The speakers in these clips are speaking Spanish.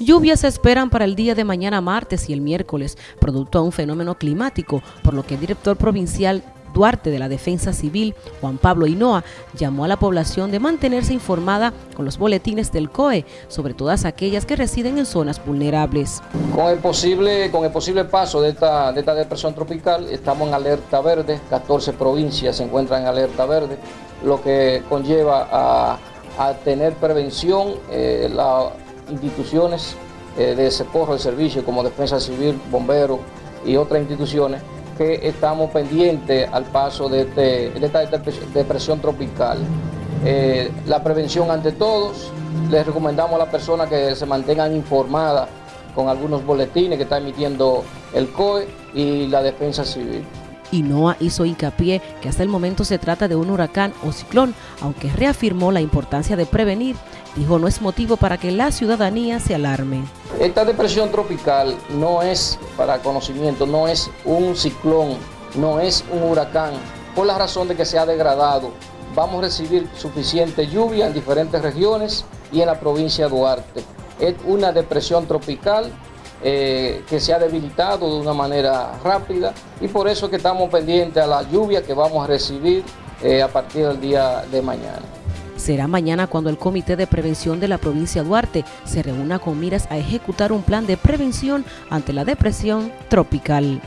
Lluvias se esperan para el día de mañana martes y el miércoles, producto a un fenómeno climático, por lo que el director provincial Duarte de la Defensa Civil, Juan Pablo Hinoa, llamó a la población de mantenerse informada con los boletines del COE, sobre todas aquellas que residen en zonas vulnerables. Con el posible, con el posible paso de esta, de esta depresión tropical, estamos en alerta verde, 14 provincias se encuentran en alerta verde, lo que conlleva a, tener prevención, eh, la instituciones eh, de socorro de servicio como Defensa Civil, Bomberos y otras instituciones que estamos pendientes al paso de, este, esta depresión tropical. Eh, la prevención ante todos, les recomendamos a las personas que se mantengan informadas con algunos boletines que está emitiendo el COE y la Defensa Civil. Inoa hizo hincapié que hasta el momento se trata de un huracán o ciclón, aunque reafirmó la importancia de prevenir. Dijo no es motivo para que la ciudadanía se alarme. Esta depresión tropical no es, para conocimiento, no es un ciclón, no es un huracán, por la razón de que se ha degradado. Vamos a recibir suficiente lluvia en diferentes regiones y en la provincia de Duarte. Es una depresión tropical eh, que se ha debilitado de una manera rápida y por eso que estamos pendientes a la lluvia que vamos a recibir eh, a partir del día de mañana. Será mañana cuando el Comité de Prevención de la provincia de Duarte se reúna con miras a ejecutar un plan de prevención ante la depresión tropical.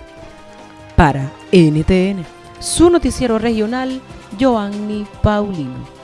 Para NTN, su noticiero regional, Joanny Paulino.